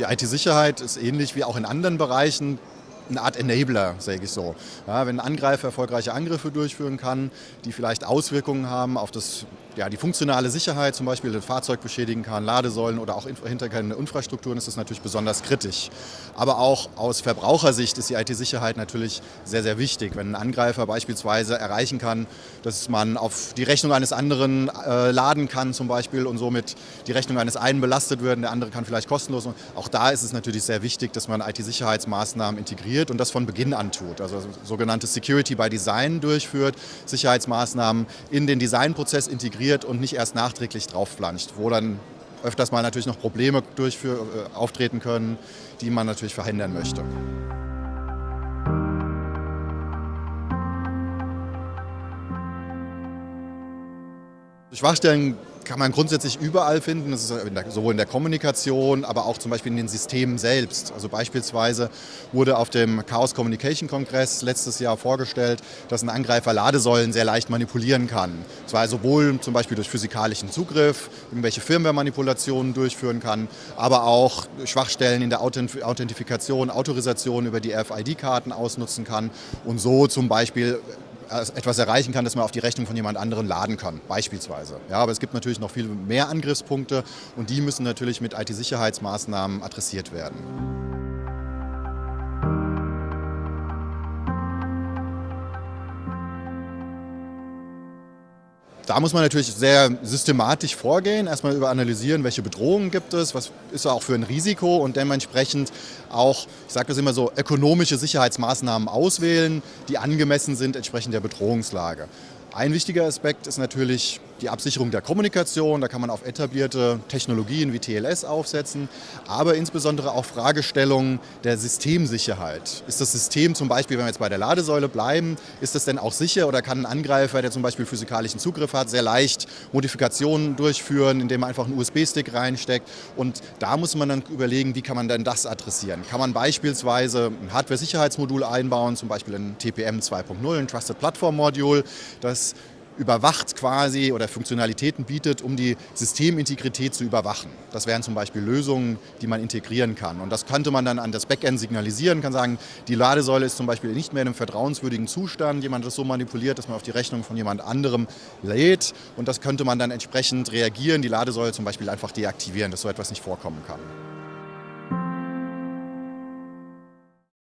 Die IT-Sicherheit ist ähnlich wie auch in anderen Bereichen eine Art Enabler, sage ich so. Ja, wenn ein Angreifer erfolgreiche Angriffe durchführen kann, die vielleicht Auswirkungen haben auf das, ja, die funktionale Sicherheit, zum Beispiel ein Fahrzeug beschädigen kann, Ladesäulen oder auch hintergründe Infrastrukturen, ist das natürlich besonders kritisch. Aber auch aus Verbrauchersicht ist die IT-Sicherheit natürlich sehr, sehr wichtig. Wenn ein Angreifer beispielsweise erreichen kann, dass man auf die Rechnung eines anderen äh, laden kann zum Beispiel und somit die Rechnung eines einen belastet wird, der andere kann vielleicht kostenlos. Und auch da ist es natürlich sehr wichtig, dass man IT-Sicherheitsmaßnahmen integriert und das von Beginn an tut. Also sogenannte Security by Design durchführt, Sicherheitsmaßnahmen in den Designprozess integriert und nicht erst nachträglich draufplanscht, wo dann öfters mal natürlich noch Probleme durchführ, äh, auftreten können, die man natürlich verhindern möchte. Schwachstellen kann man grundsätzlich überall finden, das ist sowohl in der Kommunikation, aber auch zum Beispiel in den Systemen selbst. Also beispielsweise wurde auf dem Chaos Communication Kongress letztes Jahr vorgestellt, dass ein Angreifer Ladesäulen sehr leicht manipulieren kann. Zwar sowohl zum Beispiel durch physikalischen Zugriff, irgendwelche Firmware-Manipulationen durchführen kann, aber auch Schwachstellen in der Authentifikation, Autorisation über die RFID-Karten ausnutzen kann und so zum Beispiel etwas erreichen kann, das man auf die Rechnung von jemand anderem laden kann, beispielsweise. Ja, aber es gibt natürlich noch viel mehr Angriffspunkte und die müssen natürlich mit IT-Sicherheitsmaßnahmen adressiert werden. Da muss man natürlich sehr systematisch vorgehen, erstmal über analysieren, welche Bedrohungen gibt es, was ist auch für ein Risiko und dementsprechend auch, ich sage das immer so, ökonomische Sicherheitsmaßnahmen auswählen, die angemessen sind entsprechend der Bedrohungslage. Ein wichtiger Aspekt ist natürlich die Absicherung der Kommunikation. Da kann man auf etablierte Technologien wie TLS aufsetzen, aber insbesondere auch Fragestellungen der Systemsicherheit. Ist das System zum Beispiel, wenn wir jetzt bei der Ladesäule bleiben, ist das denn auch sicher oder kann ein Angreifer, der zum Beispiel physikalischen Zugriff hat, sehr leicht Modifikationen durchführen, indem man einfach einen USB-Stick reinsteckt? Und da muss man dann überlegen, wie kann man denn das adressieren? Kann man beispielsweise ein Hardware-Sicherheitsmodul einbauen, zum Beispiel ein TPM 2.0, ein Trusted Platform Module, das überwacht quasi oder Funktionalitäten bietet, um die Systemintegrität zu überwachen. Das wären zum Beispiel Lösungen, die man integrieren kann. Und das könnte man dann an das Backend signalisieren, kann sagen, die Ladesäule ist zum Beispiel nicht mehr in einem vertrauenswürdigen Zustand, jemand das so manipuliert, dass man auf die Rechnung von jemand anderem lädt und das könnte man dann entsprechend reagieren, die Ladesäule zum Beispiel einfach deaktivieren, dass so etwas nicht vorkommen kann.